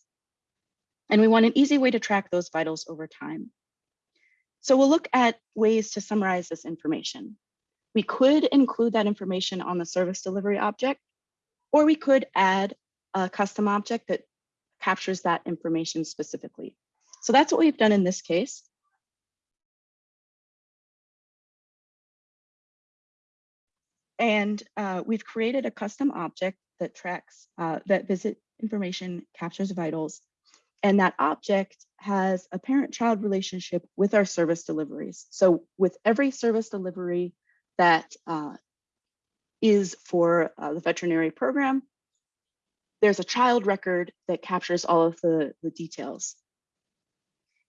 And we want an easy way to track those vitals over time. So we'll look at ways to summarize this information. We could include that information on the service delivery object, or we could add a custom object that captures that information specifically. So that's what we've done in this case. And uh, we've created a custom object that tracks uh, that visit information, captures vitals, and that object has a parent-child relationship with our service deliveries. So with every service delivery that uh, is for uh, the veterinary program, there's a child record that captures all of the, the details.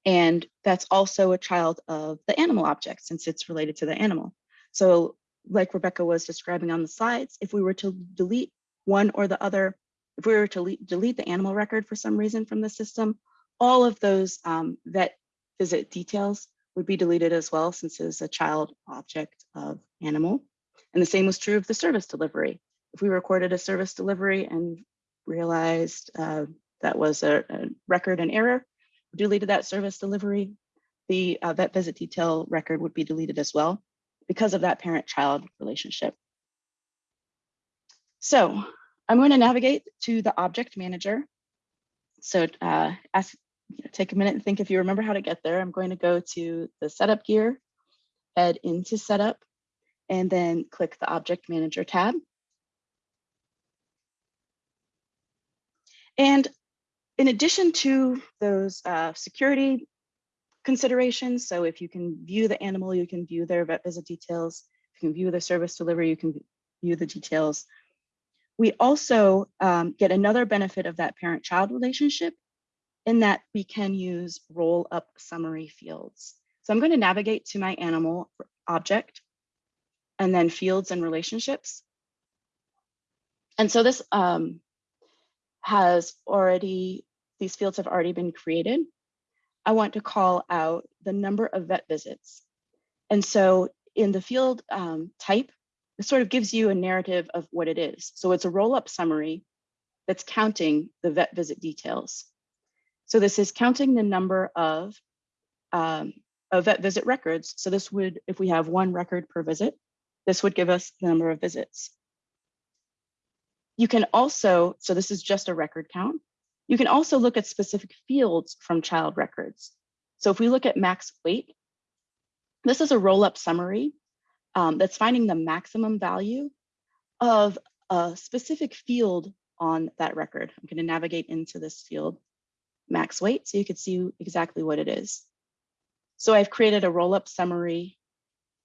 And that's also a child of the animal object since it's related to the animal. So like Rebecca was describing on the slides, if we were to delete one or the other, if we were to delete the animal record for some reason from the system, all of those um, vet visit details would be deleted as well since it's a child object of animal. And the same was true of the service delivery. If we recorded a service delivery and realized uh, that was a, a, record and error, deleted that service delivery, the uh, vet visit detail record would be deleted as well because of that parent-child relationship. So I'm going to navigate to the object manager. So uh, ask, take a minute and think if you remember how to get there. I'm going to go to the setup gear, head into setup, and then click the object manager tab. And in addition to those uh, security considerations. So if you can view the animal, you can view their vet visit details. If you can view the service delivery, you can view the details. We also um, get another benefit of that parent-child relationship in that we can use roll-up summary fields. So I'm going to navigate to my animal object and then fields and relationships. And so this um, has already, these fields have already been created. I want to call out the number of vet visits. And so in the field um, type, it sort of gives you a narrative of what it is. So it's a roll-up summary that's counting the vet visit details. So this is counting the number of, um, of vet visit records. So this would, if we have one record per visit, this would give us the number of visits. You can also, so this is just a record count. You can also look at specific fields from child records. So if we look at max weight, this is a roll-up summary um, that's finding the maximum value of a specific field on that record. I'm going to navigate into this field, max weight, so you can see exactly what it is. So I've created a roll-up summary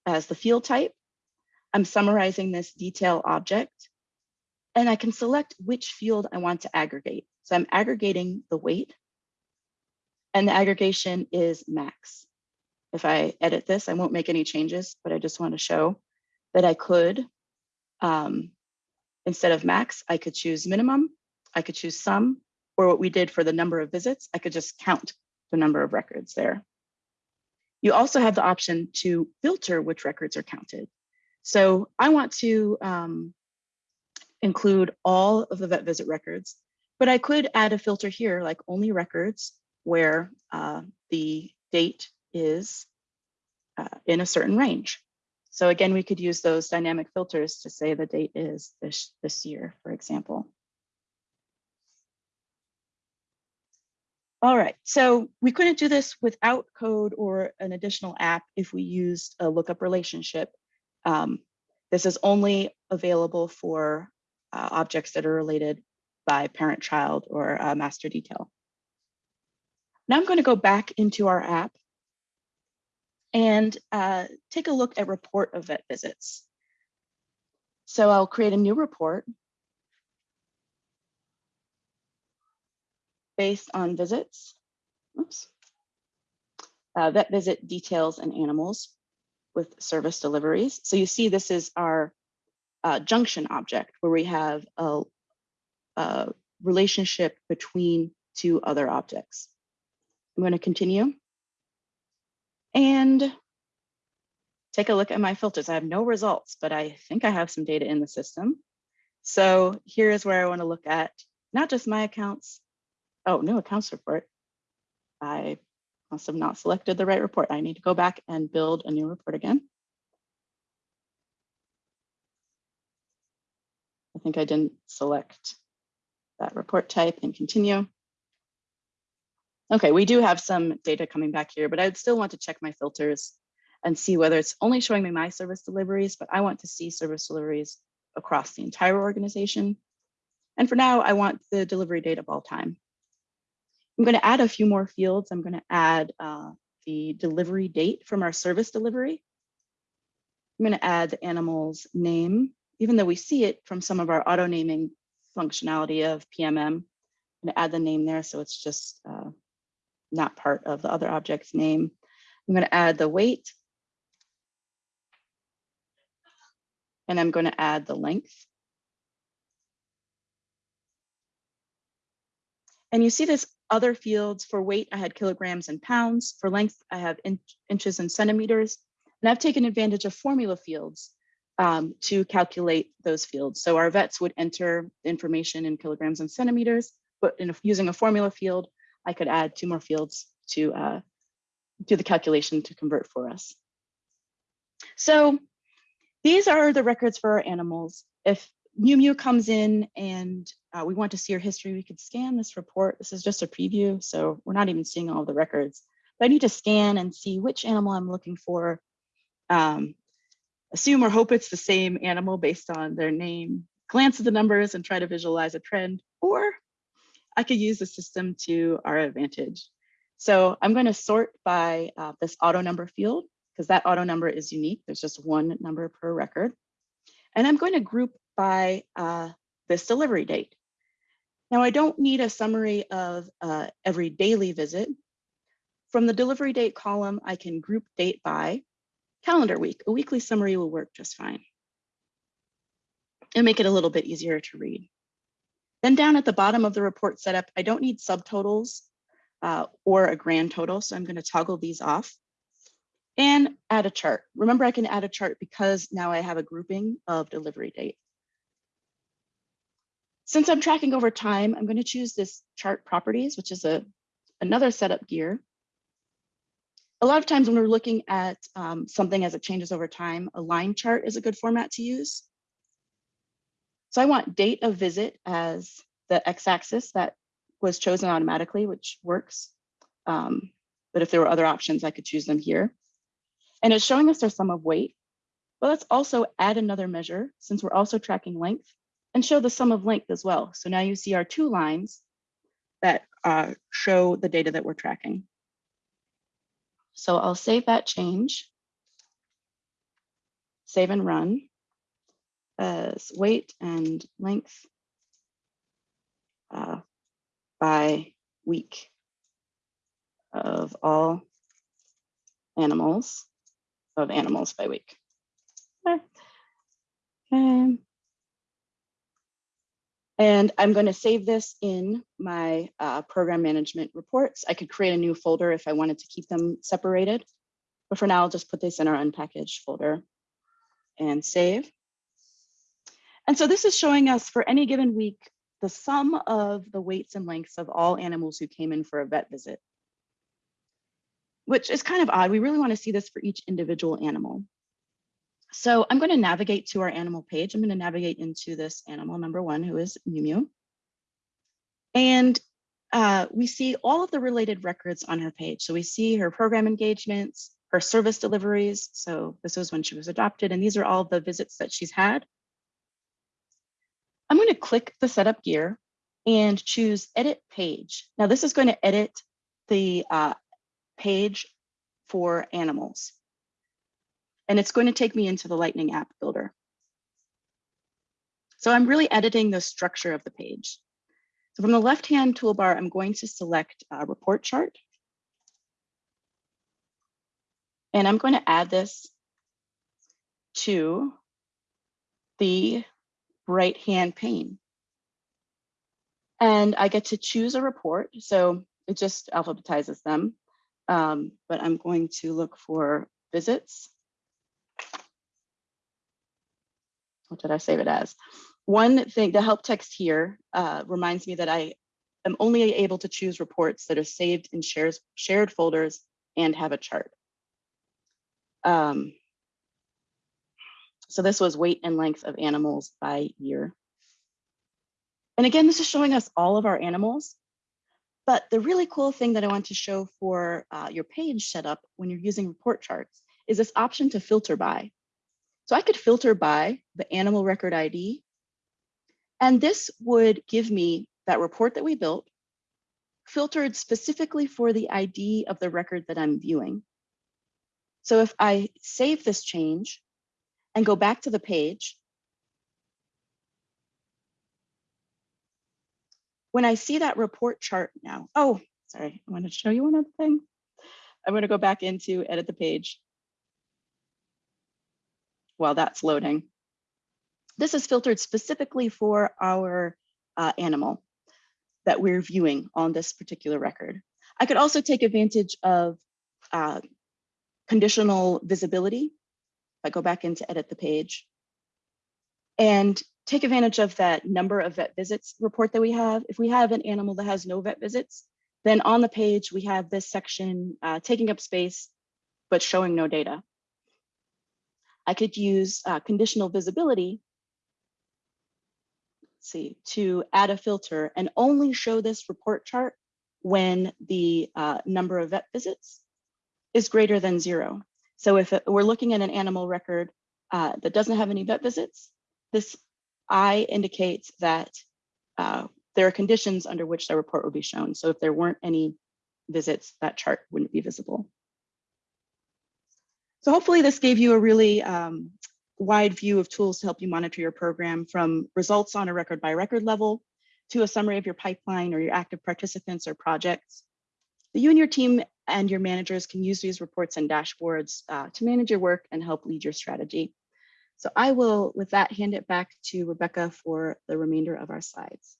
as the field type. I'm summarizing this detail object, and I can select which field I want to aggregate. So I'm aggregating the weight, and the aggregation is max. If I edit this, I won't make any changes, but I just want to show that I could um, Instead of max, I could choose minimum, I could choose sum, or what we did for the number of visits, I could just count the number of records there. You also have the option to filter which records are counted. So I want to um, include all of the vet visit records, but I could add a filter here, like only records where uh, the date is uh, in a certain range. So again, we could use those dynamic filters to say the date is this, this year, for example. All right, so we couldn't do this without code or an additional app if we used a lookup relationship. Um, this is only available for uh, objects that are related by parent-child or uh, master detail. Now I'm going to go back into our app and uh, take a look at report of vet visits. So I'll create a new report based on visits. Oops. Uh, vet visit details and animals with service deliveries. So you see this is our uh, junction object where we have a, a relationship between two other objects. I'm going to continue and take a look at my filters. I have no results, but I think I have some data in the system. So here is where I want to look at not just my accounts. Oh, new accounts report. I must have not selected the right report. I need to go back and build a new report again. I think I didn't select that report type and continue. Okay, we do have some data coming back here, but I'd still want to check my filters and see whether it's only showing me my service deliveries, but I want to see service deliveries across the entire organization. And for now, I want the delivery date of all time. I'm going to add a few more fields. I'm going to add uh, the delivery date from our service delivery. I'm going to add the animal's name, even though we see it from some of our auto naming functionality of PMM. I'm going to add the name there so it's just uh, not part of the other object's name. I'm going to add the weight. And I'm going to add the length. And you see this other fields for weight, I had kilograms and pounds. For length, I have in inches and centimeters. And I've taken advantage of formula fields um, to calculate those fields. So our vets would enter information in kilograms and centimeters, but in a, using a formula field, I could add two more fields to uh, do the calculation to convert for us. So these are the records for our animals. If Mew Mew comes in and uh, we want to see her history, we could scan this report. This is just a preview, so we're not even seeing all the records. But I need to scan and see which animal I'm looking for. Um, assume or hope it's the same animal based on their name, glance at the numbers and try to visualize a trend, or I could use the system to our advantage. So I'm going to sort by uh, this auto number field because that auto number is unique. There's just one number per record. And I'm going to group by uh, this delivery date. Now I don't need a summary of uh, every daily visit. From the delivery date column, I can group date by calendar week. A weekly summary will work just fine and make it a little bit easier to read. Then down at the bottom of the report setup, I don't need subtotals. uh, or a grand total. So I'm going to toggle these off and add a chart. Remember, I can add a chart because now I have a grouping of delivery date. Since I'm tracking over time, I'm going to choose this chart properties, which is a another setup gear. A lot of times when we're looking at um, something as it changes over time, a line chart is a good format to use. So I want date of visit as the x-axis that was chosen automatically, which works. Um, but if there were other options, I could choose them here. And it's showing us their sum of weight. But let's also add another measure since we're also tracking length and show the sum of length as well. So now you see our two lines that uh, show the data that we're tracking. So I'll save that change, save and run as weight and length uh, by week of all animals of animals by week. Okay. And I'm going to save this in my uh, program management reports. I could create a new folder if I wanted to keep them separated. But for now, I'll just put this in our unpackaged folder and save. And so this is showing us for any given week, the sum of the weights and lengths of all animals who came in for a vet visit, which is kind of odd. We really want to see this for each individual animal. So I'm going to navigate to our animal page. I'm going to navigate into this animal number one, who is Mew Mew. And uh, we see all of the related records on her page. So we see her program engagements, her service deliveries. So this was when she was adopted, and these are all the visits that she's had. I'm going to click the setup gear and choose edit page. Now this is going to edit the uh, page for animals and it's going to take me into the Lightning app builder. So I'm really editing the structure of the page. So from the left-hand toolbar, I'm going to select a report chart. And I'm going to add this to the right-hand pane. And I get to choose a report. So it just alphabetizes them. Um, but I'm going to look for visits. what did I save it as? One thing, the help text here uh, reminds me that I am only able to choose reports that are saved in shares, shared folders and have a chart. Um, so this was weight and length of animals by year. And again, this is showing us all of our animals. But the really cool thing that I want to show for uh, your page setup when you're using report charts is this option to filter by. So I could filter by the animal record ID, and this would give me that report that we built, filtered specifically for the ID of the record that I'm viewing. So if I save this change and go back to the page, when I see that report chart now, oh, sorry, I want to show you one other thing. I'm going to go back into edit the page while that's loading. This is filtered specifically for our uh, animal that we're viewing on this particular record. I could also take advantage of uh, conditional visibility. I go back into edit the page and take advantage of that number of vet visits report that we have. If we have an animal that has no vet visits, then on the page, we have this section uh, taking up space, but showing no data. I could use uh, conditional visibility see, to add a filter and only show this report chart when the uh, number of vet visits is greater than zero. So if we're looking at an animal record uh, that doesn't have any vet visits, this I indicates that uh, there are conditions under which the report would be shown. So if there weren't any visits, that chart wouldn't be visible. So hopefully this gave you a really um, wide view of tools to help you monitor your program from results on a record by record level to a summary of your pipeline or your active participants or projects. You and your team and your managers can use these reports and dashboards uh, to manage your work and help lead your strategy. So I will, with that, hand it back to Rebecca for the remainder of our slides.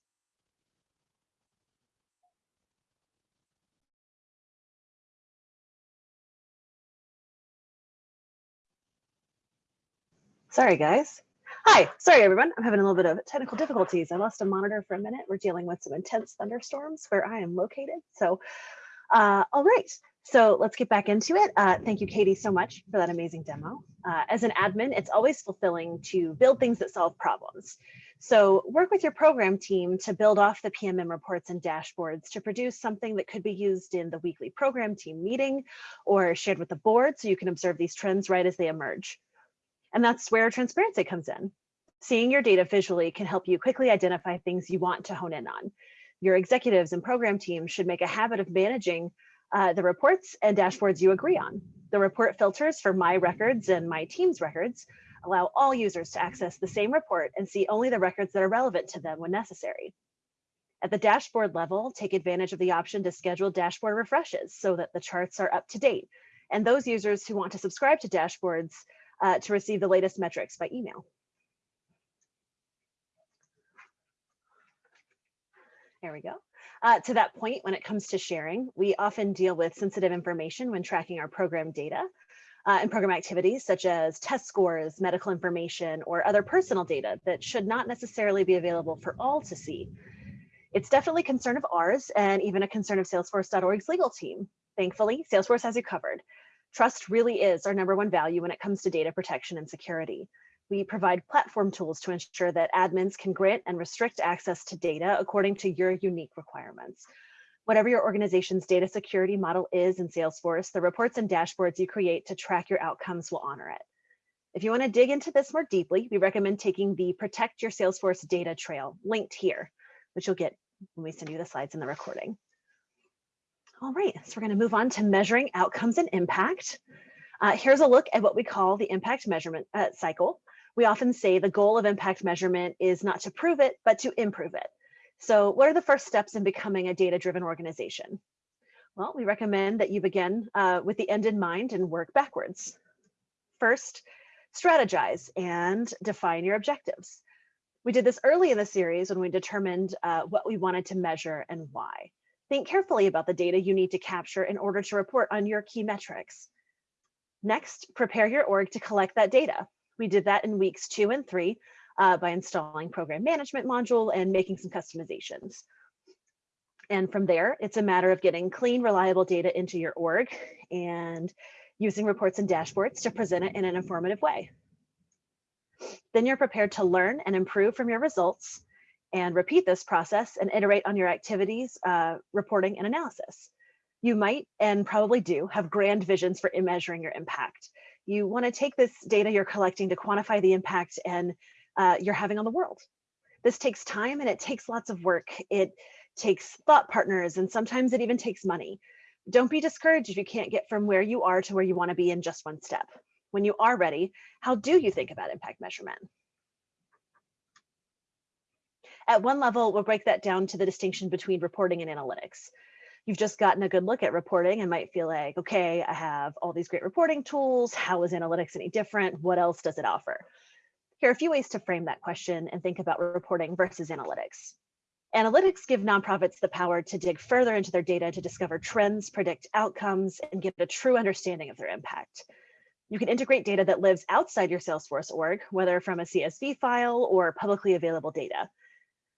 Sorry, guys. Hi, sorry everyone. I'm having a little bit of technical difficulties. I lost a monitor for a minute. We're dealing with some intense thunderstorms where I am located. So uh, all right. So let's get back into it. Uh, thank you, Katie, so much for that amazing demo. Uh, as an admin, it's always fulfilling to build things that solve problems. So work with your program team to build off the PMM reports and dashboards to produce something that could be used in the weekly program team meeting or shared with the board so you can observe these trends right as they emerge. And that's where transparency comes in. Seeing your data visually can help you quickly identify things you want to hone in on. Your executives and program teams should make a habit of managing uh, the reports and dashboards you agree on. The report filters for my records and my team's records allow all users to access the same report and see only the records that are relevant to them when necessary. At the dashboard level, take advantage of the option to schedule dashboard refreshes so that the charts are up to date. And those users who want to subscribe to dashboards uh, to receive the latest metrics by email. There we go. Uh, to that point, when it comes to sharing, we often deal with sensitive information when tracking our program data uh, and program activities such as test scores, medical information, or other personal data that should not necessarily be available for all to see. It's definitely a concern of ours and even a concern of Salesforce.org's legal team. Thankfully, Salesforce has you covered. Trust really is our number one value when it comes to data protection and security. We provide platform tools to ensure that admins can grant and restrict access to data according to your unique requirements. Whatever your organization's data security model is in Salesforce, the reports and dashboards you create to track your outcomes will honor it. If you want to dig into this more deeply, we recommend taking the Protect Your Salesforce Data Trail linked here, which you'll get when we send you the slides in the recording. All right, so we're going to move on to measuring outcomes and impact. Uh, here's a look at what we call the impact measurement uh, cycle. We often say the goal of impact measurement is not to prove it, but to improve it. So what are the first steps in becoming a data-driven organization? Well, we recommend that you begin uh, with the end in mind and work backwards. First, strategize and define your objectives. We did this early in the series when we determined uh, what we wanted to measure and why. Think carefully about the data you need to capture in order to report on your key metrics. Next, prepare your org to collect that data. We did that in weeks two and three uh, by installing program management module and making some customizations. And from there, it's a matter of getting clean, reliable data into your org and using reports and dashboards to present it in an informative way. Then you're prepared to learn and improve from your results and repeat this process and iterate on your activities, uh, reporting and analysis. You might and probably do have grand visions for measuring your impact. You wanna take this data you're collecting to quantify the impact and uh, you're having on the world. This takes time and it takes lots of work. It takes thought partners and sometimes it even takes money. Don't be discouraged if you can't get from where you are to where you wanna be in just one step. When you are ready, how do you think about impact measurement? At one level, we'll break that down to the distinction between reporting and analytics. You've just gotten a good look at reporting and might feel like, okay, I have all these great reporting tools. How is analytics any different? What else does it offer? Here are a few ways to frame that question and think about reporting versus analytics. Analytics give nonprofits the power to dig further into their data to discover trends, predict outcomes, and get a true understanding of their impact. You can integrate data that lives outside your Salesforce org, whether from a CSV file or publicly available data.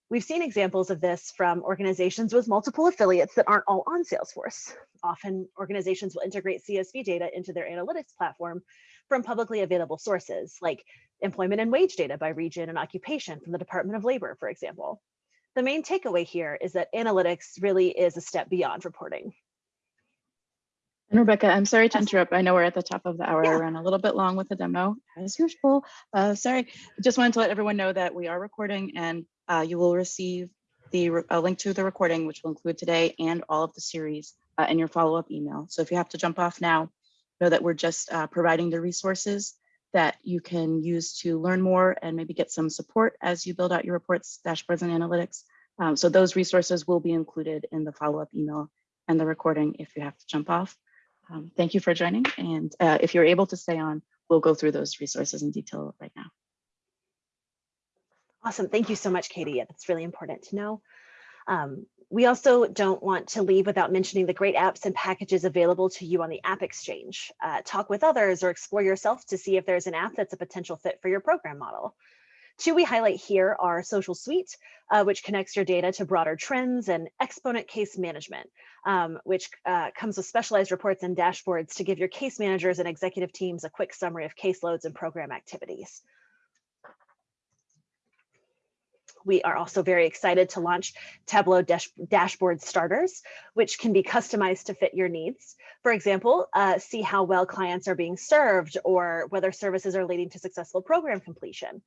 We've seen examples of this from organizations with multiple affiliates that aren't all on Salesforce. Often organizations will integrate CSV data into their analytics platform from publicly available sources like employment and wage data by region and occupation from the Department of Labor, for example. The main takeaway here is that analytics really is a step beyond reporting. And Rebecca, I'm sorry to interrupt. I know we're at the top of the hour. I ran a little bit long with the demo as usual. Uh, sorry, just wanted to let everyone know that we are recording and uh, you will receive the a link to the recording, which will include today and all of the series uh, in your follow-up email. So if you have to jump off now, know that we're just uh, providing the resources that you can use to learn more and maybe get some support as you build out your reports, dashboards, and analytics. Um, so those resources will be included in the follow-up email and the recording if you have to jump off. Um, thank you for joining. And uh, if you're able to stay on, we'll go through those resources in detail right now. Awesome. Thank you so much, Katie. That's really important to know. Um, we also don't want to leave without mentioning the great apps and packages available to you on the App Exchange. Uh, talk with others or explore yourself to see if there's an app that's a potential fit for your program model. Two we highlight here are Social Suite, uh, which connects your data to broader trends, and Exponent Case Management, um, which uh, comes with specialized reports and dashboards to give your case managers and executive teams a quick summary of caseloads and program activities. We are also very excited to launch Tableau dash dashboard starters, which can be customized to fit your needs. For example, uh, see how well clients are being served or whether services are leading to successful program completion.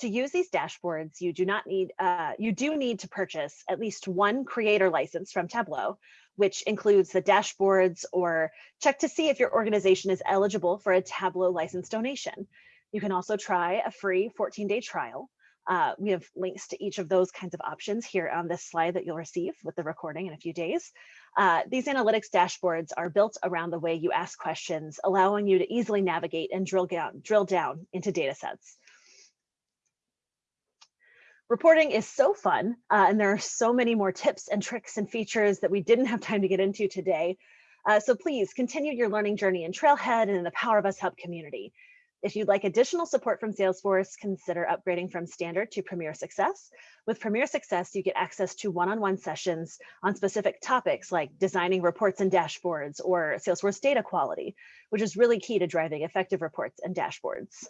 To use these dashboards, you do not need, uh, you do need to purchase at least one creator license from Tableau, which includes the dashboards or check to see if your organization is eligible for a Tableau license donation. You can also try a free 14 day trial uh, we have links to each of those kinds of options here on this slide that you'll receive with the recording in a few days. Uh, these analytics dashboards are built around the way you ask questions, allowing you to easily navigate and drill down, drill down into data sets. Reporting is so fun, uh, and there are so many more tips and tricks and features that we didn't have time to get into today. Uh, so please continue your learning journey in Trailhead and in the Power of Us Hub community. If you'd like additional support from Salesforce, consider upgrading from Standard to Premier Success. With Premier Success, you get access to one-on-one -on -one sessions on specific topics like designing reports and dashboards or Salesforce data quality, which is really key to driving effective reports and dashboards.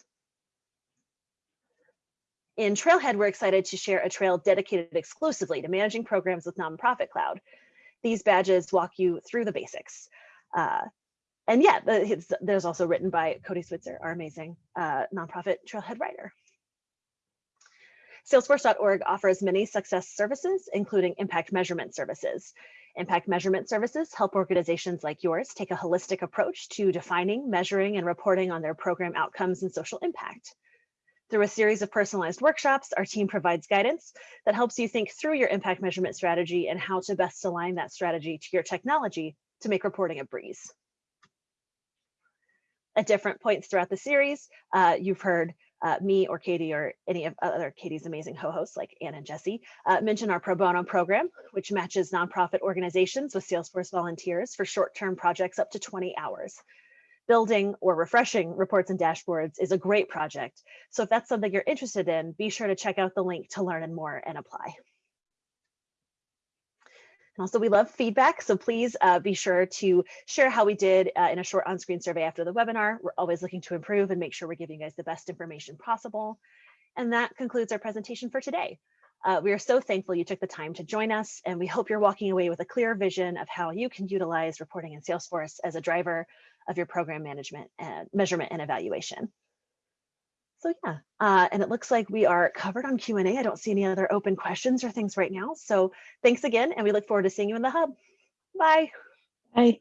In Trailhead, we're excited to share a trail dedicated exclusively to managing programs with Nonprofit Cloud. These badges walk you through the basics. Uh, and yeah, the, there's also written by Cody Switzer, our amazing uh, nonprofit trailhead writer. Salesforce.org offers many success services, including impact measurement services. Impact measurement services help organizations like yours take a holistic approach to defining, measuring, and reporting on their program outcomes and social impact. Through a series of personalized workshops, our team provides guidance that helps you think through your impact measurement strategy and how to best align that strategy to your technology to make reporting a breeze at different points throughout the series. Uh, you've heard uh, me or Katie or any of other Katie's amazing co-hosts like Ann and Jesse uh, mention our pro bono program, which matches nonprofit organizations with Salesforce volunteers for short-term projects up to 20 hours. Building or refreshing reports and dashboards is a great project. So if that's something you're interested in, be sure to check out the link to learn and more and apply. And also we love feedback, so please uh, be sure to share how we did uh, in a short on-screen survey after the webinar. We're always looking to improve and make sure we're giving you guys the best information possible. And that concludes our presentation for today. Uh, we are so thankful you took the time to join us, and we hope you're walking away with a clear vision of how you can utilize reporting in Salesforce as a driver of your program management and measurement and evaluation. So yeah, uh, and it looks like we are covered on Q&A. I don't see any other open questions or things right now. So thanks again, and we look forward to seeing you in the hub. Bye. Bye.